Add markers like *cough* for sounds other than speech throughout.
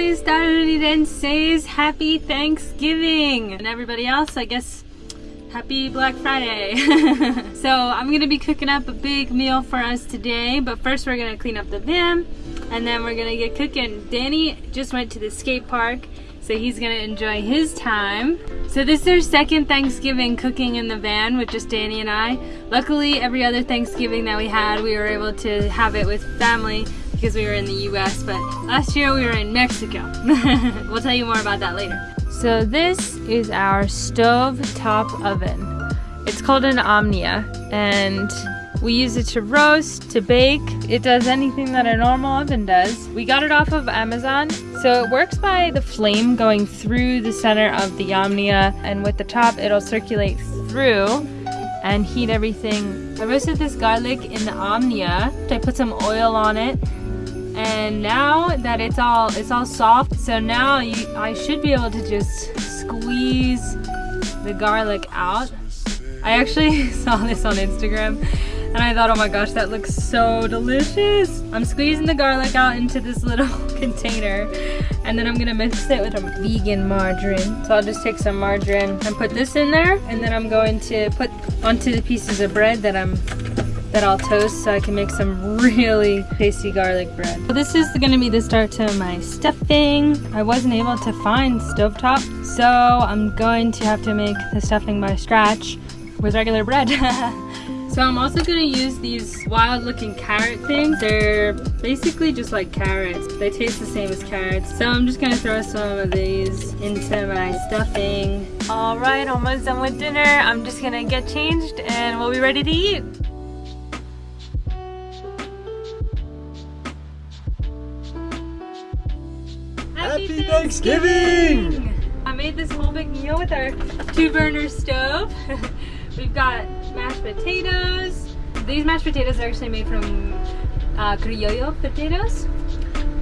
estadounidenses, happy Thanksgiving! And everybody else, I guess, happy Black Friday. *laughs* so I'm gonna be cooking up a big meal for us today, but first we're gonna clean up the van, and then we're gonna get cooking. Danny just went to the skate park, so he's gonna enjoy his time. So this is our second Thanksgiving cooking in the van with just Danny and I. Luckily, every other Thanksgiving that we had, we were able to have it with family because we were in the US, but last year we were in Mexico. *laughs* we'll tell you more about that later. So this is our stove top oven. It's called an Omnia and we use it to roast, to bake. It does anything that a normal oven does. We got it off of Amazon. So it works by the flame going through the center of the Omnia and with the top it'll circulate through and heat everything. I roasted this garlic in the Omnia. I put some oil on it and now that it's all it's all soft so now you, I should be able to just squeeze the garlic out. I actually *laughs* saw this on Instagram and I thought oh my gosh that looks so delicious. I'm squeezing the garlic out into this little *laughs* container and then I'm gonna mix it with a vegan margarine. So I'll just take some margarine and put this in there and then I'm going to put onto the pieces of bread that I'm that I'll toast so I can make some really tasty garlic bread. So this is gonna be the start to my stuffing. I wasn't able to find stovetop, so I'm going to have to make the stuffing by scratch with regular bread. *laughs* so I'm also gonna use these wild looking carrot things. They're basically just like carrots. They taste the same as carrots. So I'm just gonna throw some of these into my stuffing. All right, almost done with dinner. I'm just gonna get changed and we'll be ready to eat. Thanksgiving! I made this whole big meal with our two burner stove. *laughs* We've got mashed potatoes. These mashed potatoes are actually made from uh, criollo potatoes.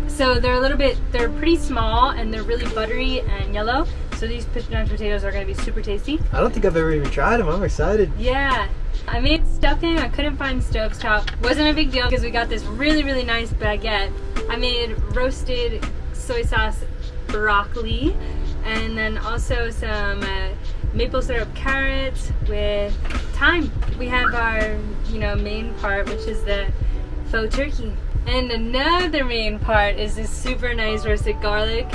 So they're a little bit, they're pretty small and they're really buttery and yellow. So these mashed potatoes are gonna be super tasty. I don't think I've ever even tried them. I'm excited. Yeah. I made stuffing. I couldn't find stovetop. Wasn't a big deal because we got this really, really nice baguette. I made roasted soy sauce broccoli and then also some uh, maple syrup carrots with thyme. We have our, you know, main part, which is the faux turkey. And another main part is this super nice roasted garlic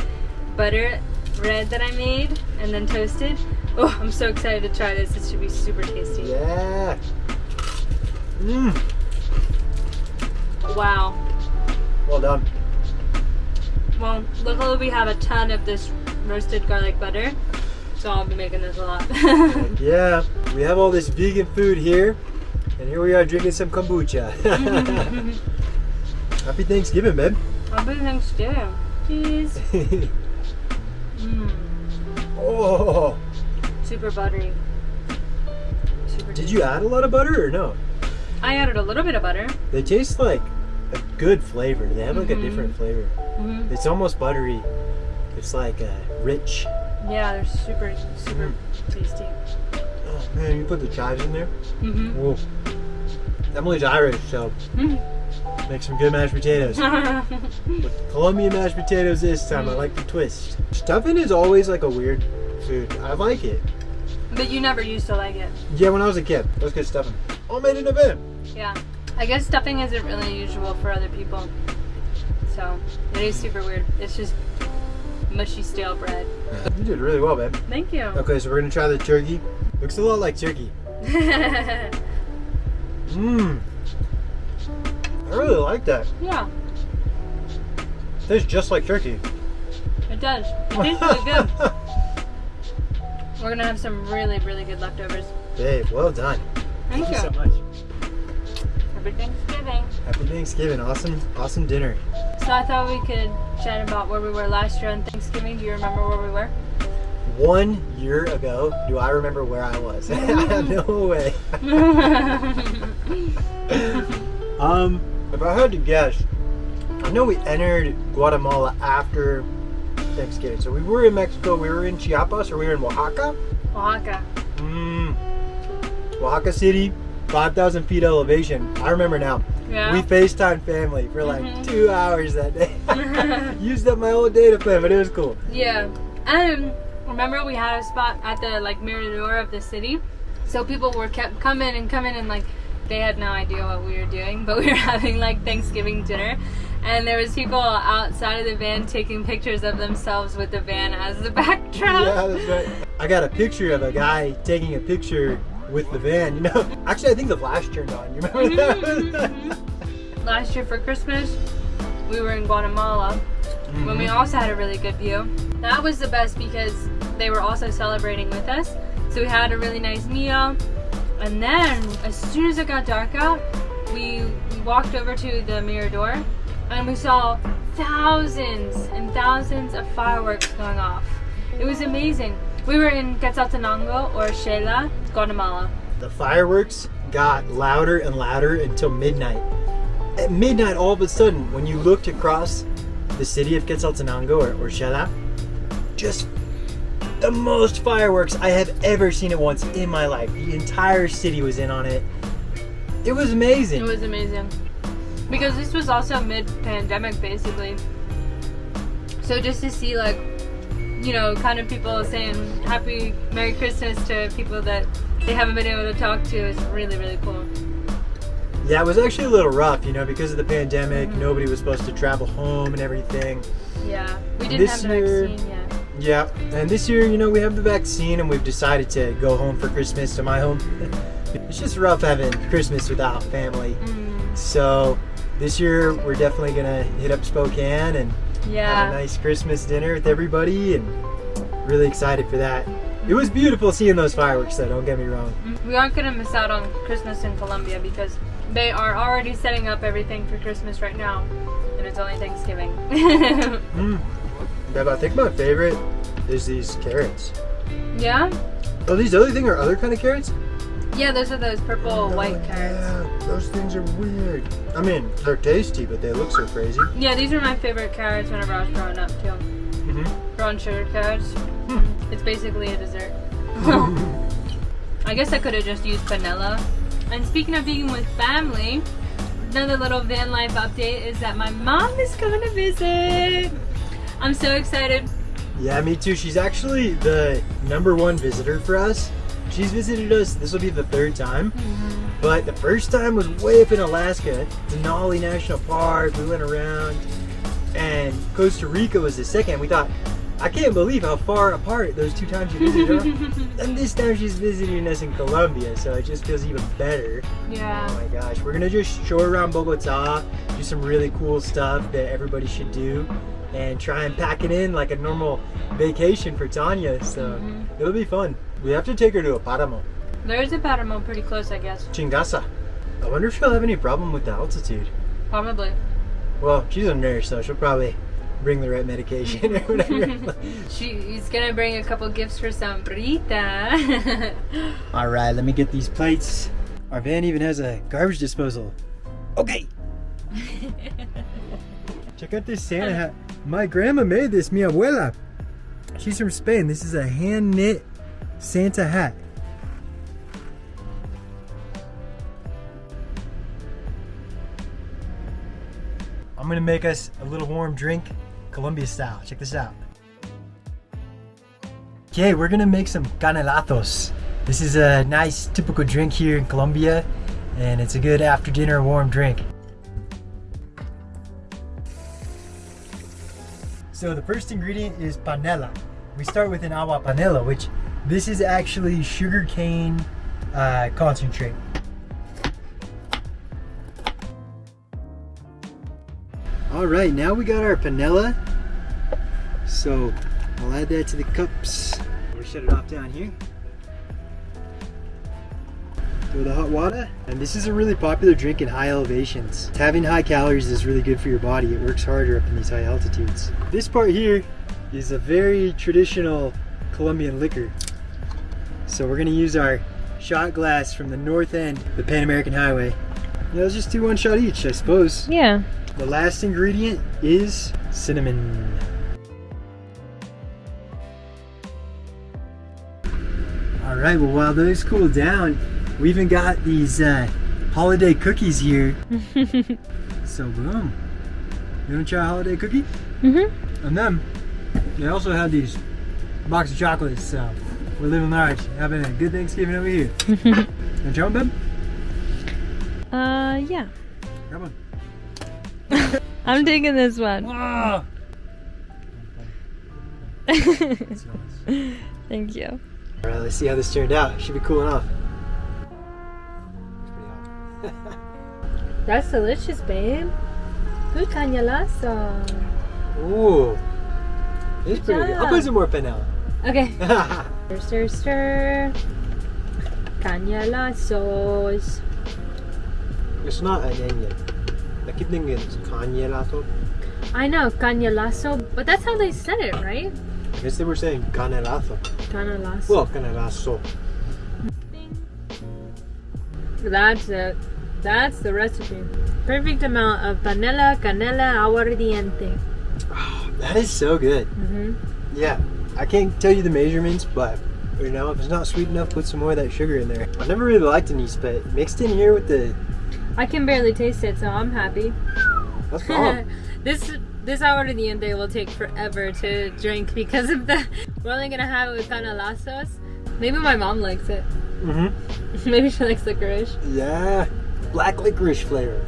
butter bread that I made and then toasted. Oh, I'm so excited to try this. This should be super tasty. Yeah. Mmm. Wow. Well done. Well, luckily we have a ton of this roasted garlic butter, so I'll be making this a lot. *laughs* yeah, we have all this vegan food here, and here we are drinking some kombucha. *laughs* Happy Thanksgiving, babe. Happy Thanksgiving. Cheese. *laughs* mm. Oh. Super buttery. Super Did you add a lot of butter or no? I added a little bit of butter. They taste like a good flavor. They have like mm -hmm. a different flavor. Mm -hmm. It's almost buttery. It's like uh, rich. Yeah, they're super, super mm. tasty. Oh man, you put the chives in there? Mm-hmm. Emily's Irish, so mm. make some good mashed potatoes. *laughs* Colombian mashed potatoes this time, I like the twist. Stuffing is always like a weird food. I like it. But you never used to like it. Yeah, when I was a kid. Let's get stuffing. All made in a bin. Yeah. I guess stuffing isn't really usual for other people. So it is super weird. It's just mushy stale bread. You did really well, babe. Thank you. Okay, so we're gonna try the turkey. Looks a lot like turkey. *laughs* Mmm. I really like that. Yeah. It tastes just like turkey. It does. It tastes really good. *laughs* We're gonna have some really, really good leftovers. Babe, well done. Thank, Thank you. you so much. Happy Thanksgiving. Happy Thanksgiving. Awesome, awesome dinner. So I thought we could chat about where we were last year on Thanksgiving. Do you remember where we were? One year ago, do I remember where I was? *laughs* no way. *laughs* um, if I had to guess, I know we entered Guatemala after Thanksgiving. So we were in Mexico, we were in Chiapas, or we were in Oaxaca? Oaxaca. Mmm. Oaxaca City, 5,000 feet elevation. I remember now. Yeah. We FaceTime family for like mm -hmm. two hours that day. *laughs* *laughs* Used up my whole data plan, but it was cool. Yeah. And remember we had a spot at the like mirador of the city. So people were kept coming and coming and like they had no idea what we were doing, but we were *laughs* having like Thanksgiving dinner. And there was people outside of the van taking pictures of themselves with the van as the backdrop. Yeah, that's right. I got a picture of a guy taking a picture with the van. *laughs* You know, actually, I think the flash turned on. You remember that? *laughs* Last year for Christmas, we were in Guatemala when we mm-hmm. also had a really good view. That was the best because they were also celebrating with us. So we had a really nice meal. And then, as soon as it got dark out, we, we walked over to the Mirador and we saw thousands and thousands of fireworks going off. It was amazing. We were in Quetzaltenango or Xela, Guatemala. the fireworks got louder and louder until midnight. At midnight, all of a sudden, when you looked across the city of Quetzaltenango or, or Xela, just the most fireworks I have ever seen at once in my life. The entire city was in on it. It was amazing. It was amazing. Because this was also mid pandemic basically. So just to see like you know, kind of people saying happy Merry Christmas to people that they haven't been able to talk to is really, really cool. yeah, it was actually a little rough, you know, because of the pandemic. Mhm. Nobody was supposed to travel home and everything. Yeah. We didn't This have the year- vaccine yet. Yeah, and this year, you know, we have the vaccine and we've decided to go home for Christmas to my home. *laughs* it's just rough having Christmas without family. Mm, So this year, we're definitely gonna hit up Spokane and yeah. nice Christmas dinner with everybody, and really excited for that. It was beautiful seeing those fireworks, though. Don't get me wrong. Mm, We aren't gonna miss out on Christmas in Colombia because they are already setting up everything for Christmas right now, and it's only Thanksgiving. *laughs* Mm. I think my favorite is these carrots. yeah, Oh, these other thing are other kind of carrots? Yeah. Those are those purple white Oh, carrots. Yeah, those things are weird. I mean, they're tasty, but they look so crazy. Yeah, these are my favorite carrots whenever I was growing up too. Mm-hmm. Brown sugar carrots. It's basically a dessert. *laughs* I guess I could have just used vanilla. And speaking of being with family, another little van life update is that my mom is coming to visit. I'm so excited. Yeah, me too. She's actually the number one visitor for us. She's visited us, this will be the third time. But the first time was way up in Alaska, Denali National Park. We went around. And Costa Rica was the second. We thought, I can't believe how far apart those two times you visited us. *laughs* and this time she's visiting us in Colombia, so it just feels even better. Yeah. Oh my gosh, we're gonna just show around Bogota, do some really cool stuff that everybody should do, and try and pack it in like a normal vacation for Tanya. So Mhm. it'll be fun. We have to take her to a Paramo, There's a Paramo pretty close, I guess. Chingaza. I wonder if she'll have any problem with the altitude. Probably. Well, she's a nurse, so she'll probably bring the right medication or whatever. *laughs* She's gonna bring a couple gifts for Sambrita. *laughs* All right, let me get these plates. Our van even has a garbage disposal. Okay. *laughs* Check out this Santa hat. My grandma made this, mi abuela. She's from Spain. This is a hand knit Santa hat. I'm gonna make us a little warm drink, Colombia style. Check this out. Okay, we're gonna make some canelatos. This is a nice typical drink here in Colombia, and it's a good after dinner warm drink. So the first ingredient is panela. We start with an agua panela, which this is actually sugarcane uh, concentrate. All right, now we got our panela. So I'll add that to the cups. We'll shut it off down here. Throw the hot water. And this is a really popular drink in high elevations. Having high calories is really good for your body. It works harder up in these high altitudes. This part here is a very traditional Colombian liquor. So we're gonna use our shot glass from the north end, of the Pan American Highway. Yeah, let's just do one shot each, I suppose. yeah. The last ingredient is cinnamon. All right, well, while those cool down, we even got these uh, holiday cookies here. *laughs* So, boom. You want to try a holiday cookie? Mm-hmm. And then they also had these box of chocolates. So we're living large, having a good Thanksgiving over here. *laughs* Want to try babe? Uh, yeah. Grab one. *laughs* I'm taking this one. Ah! *laughs* Thank you. All right, let's see how this turned out. Should be cooling off. It's pretty hot. That's delicious, babe. Good cañalazo. Ooh. It's pretty good. I'll put some more panela. Okay. Stir, stir, stir. Cañalazos. it's not an onion. I keep thinking it's canelato. I know, cañalazo, but that's how they said it, right? I guess they were saying canelazo. Cañalazo. Well, canelazo. That's it. That's the recipe. Perfect amount of panela, canela, aguardiente. Oh, *sighs* that is so good. hmm Yeah, I can't tell you the measurements, but you know, if it's not sweet enough, put some more of that sugar in there. I never really liked anise, but mixed in here with the I can barely taste it, so I'm happy. that's *laughs* this this aguardiente will take forever to drink because of the. *laughs* We're only gonna have it with canelazos. Maybe my mom likes it. mm-hmm. *laughs* Maybe she likes licorice. Yeah, black licorice flavor.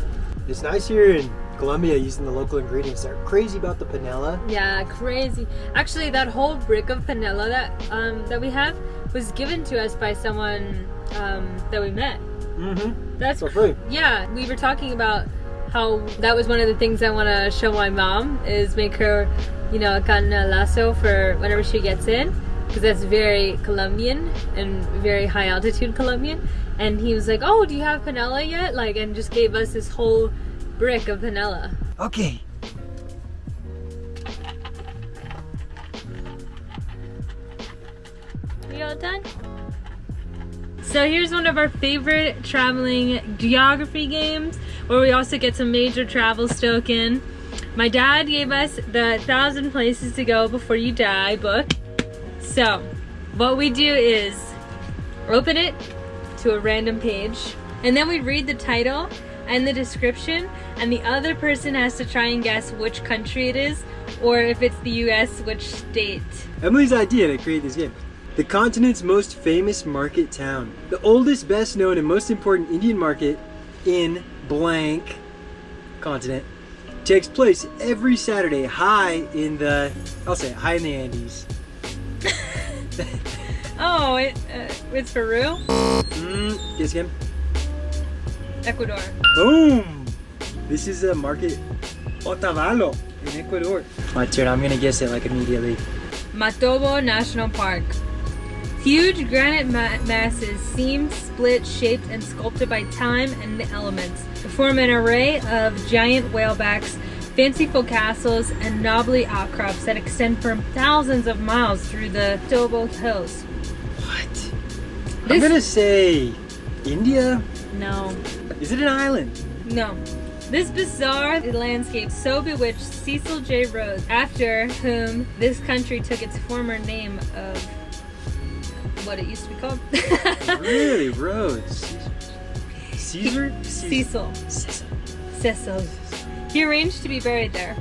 It's nice here in Colombia using the local ingredients. They're crazy about the panela. Yeah, crazy. Actually, that whole brick of panela that um, that we have was given to us by someone um, that we met. Mm-hmm. That's For free. yeah. We were talking about how that was one of the things I want to show my mom is make her, you know, a canelazo for whenever she gets in, because that's very Colombian and very high altitude Colombian. And he was like, "Oh, do you have panela yet?" Like, and just gave us this whole brick of vanilla. Okay. We all done? So here's one of our favorite traveling geography games where we also get some major travel stoke in. My dad gave us the thousand places to go before you die book. So what we do is open it to a random page and then we read the title and the description and the other person has to try and guess which country it is or if it's the US which state. Emily's idea to create this game. The continent's most famous market town. The oldest, best known, and most important Indian market in blank continent takes place every Saturday high in the, I'll say high in the Andes. *laughs* Oh, it, uh, it's Peru? Mm, guess again. Ecuador. Boom! This is a market Otavalo in Ecuador. My turn, I'm gonna guess it like immediately. Matobo National Park. Huge granite ma- masses seamed, split, shaped, and sculpted by time and the elements to form an array of giant whalebacks, fanciful castles, and knobbly outcrops that extend for thousands of miles through the Tobo Hills. What? I'm gonna say India? No, Is it an island? no. This bizarre landscape so bewitched Cecil J. Rhodes, after whom this country took its former name of what it used to be called. *laughs* Really, Rhodes. Caesar? Cecil. Cecil. Cecil. He arranged to be buried there.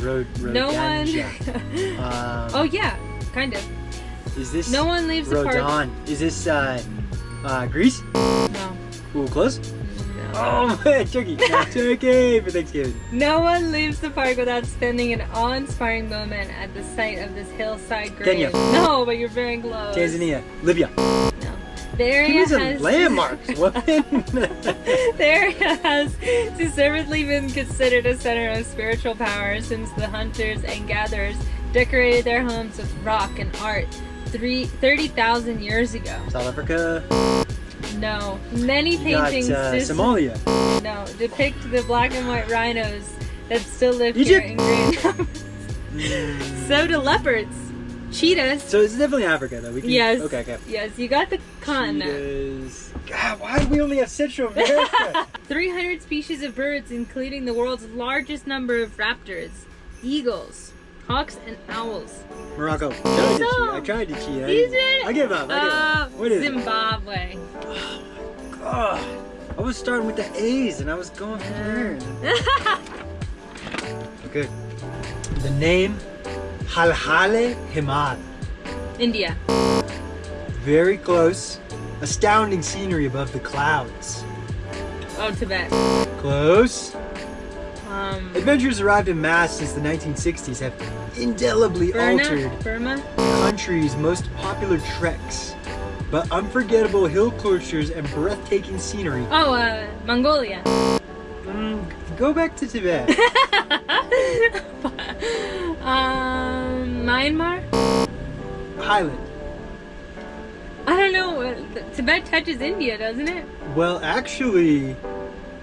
Road, road No one. *laughs* Um, oh yeah, kind of. is this No one leaves the park. Is this uh, uh, Greece? No. Ooh, close? Oh man, turkey. No, turkey for Thanksgiving. No one leaves the park without spending an awe-inspiring moment at the site of this hillside grave. Kenya. No, but you're very close. Tanzania. Libya. No. The area Give me some has landmarks, *laughs* the area has deservedly been considered a center of spiritual power since the hunters and gatherers decorated their homes with rock and art three, 30,000 years ago. South Africa. No. Many You got paintings uh, Somalia. no, depict the black and white rhinos that still live Egypt. here in great numbers. *laughs* Mm. so do leopards, cheetahs. So it's definitely Africa, though. We can, Yes. Okay, okay. Yes, you got the continent. Cheetahs. God, why do we only have Central *laughs* America? *laughs* 300 species of birds, including the world's largest number of raptors, eagles, hawks, and owls. Morocco. I tried to cheat. I tried to cheat. I, it? I give up. I give Uh, up. What is it? Zimbabwe. Oh, I was starting with the A's and I was going from there. *laughs* Okay, good. The name Halhale Himal. India. Very close. Astounding scenery above the clouds. Oh, Tibet. Close. Um, Adventurers arrived in mass since the 1960s have indelibly Burma. altered Burma. the country's most popular treks. But unforgettable hill cloisters and breathtaking scenery. Oh, uh, Mongolia. Mm, go back to Tibet. *laughs* um, Myanmar. Highland. I don't know. Tibet touches India, doesn't it? Well, actually,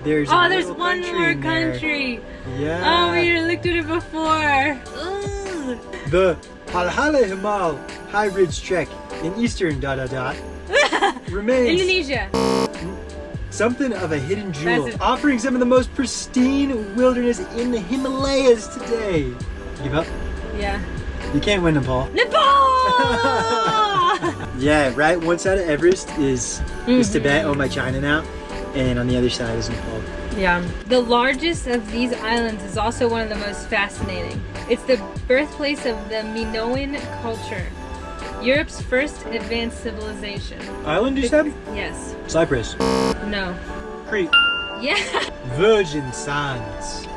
there's Oh, there's one country more in there. country. Yeah. Oh, we looked at it before. The Halhale Himal High Ridge Trek in eastern dot dot dot *laughs* remains Indonesia. something of a hidden jewel, offering some of the most pristine wilderness in the Himalayas today. Give up? Yeah. You can't win, Nepal. Nepal. *laughs* Yeah, right. One side of Everest is is Mhm. Tibet, owned by China now, and on the other side is Nepal. yeah. The largest of these islands is also one of the most fascinating. It's the birthplace of the Minoan culture, Europe's first advanced civilization. Island, you said? Yes. Cyprus, No. Crete, Yeah. Virgin Sands.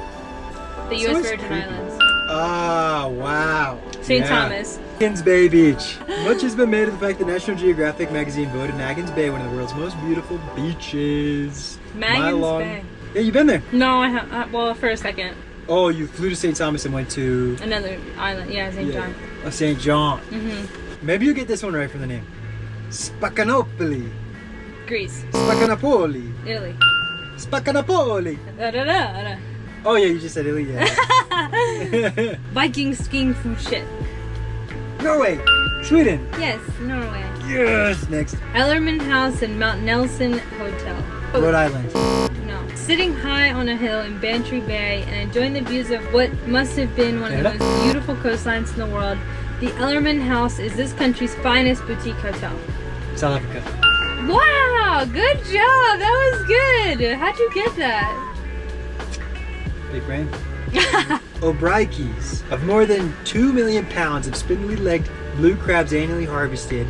The U.S. it's Virgin creepy. Islands. Ah, wow. St. Yeah. Thomas. Magens Bay Beach. Much has been made of the fact that National Geographic magazine voted Magens Bay one of the world's most beautiful beaches. Mile Magens long- Bay. Yeah, you've been there. No, I have. Well, for a second. Oh, you flew to St. Thomas and went to Another island. Yeah, St. yeah, John. uh, St. John. Mm-hmm. Maybe you'll get this one right from the name. Spaccanapoli. Greece. Spaccanapoli. Italy. Spaccanapoli. Da, da, da, da. Oh yeah, you just said Italy. Yeah. *laughs* Viking skiing food shit. Norway. Sweden. Yes, Norway. Yes. Next. Ellerman House and Mount Nelson Hotel. Rhode Island. No. Sitting high on a hill in Bantry Bay and enjoying the views of what must have been one of the most beautiful coastlines in the world, the Ellerman House is this country's finest boutique hotel. South Africa. Wow, good job. That was good. How'd you get that? Big brain. *laughs* Of more than 2 million pounds of spindly legged blue crabs annually harvested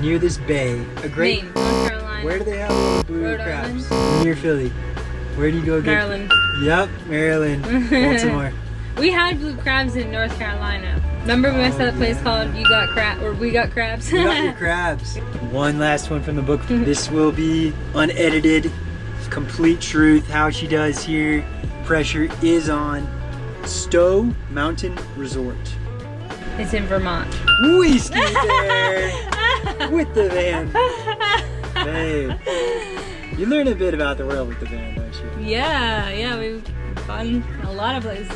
near this bay. A great. Maine, North Carolina, Where do they have blue Rhode crabs? Near Philly. Where do you go get Maryland. Yep, Maryland. Baltimore. *laughs* We had blue crabs in North Carolina. Remember we went to that place called You Got Crab or We Got Crabs? You got your crabs. *laughs* One last one from the book. This will be unedited, complete truth. How she does here. Pressure is on. Stowe Mountain Resort. it's in Vermont. We there *laughs* with the van. Babe. You learn a bit about the world with the van, don't you? Yeah, yeah, we've gone a lot of places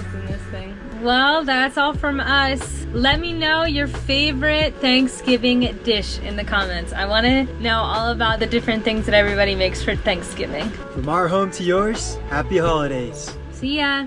thing. Well, that's all from us. Let me know your favorite Thanksgiving dish in the comments. I want to know all about the different things that everybody makes for Thanksgiving. From our home to yours, happy holidays. See ya!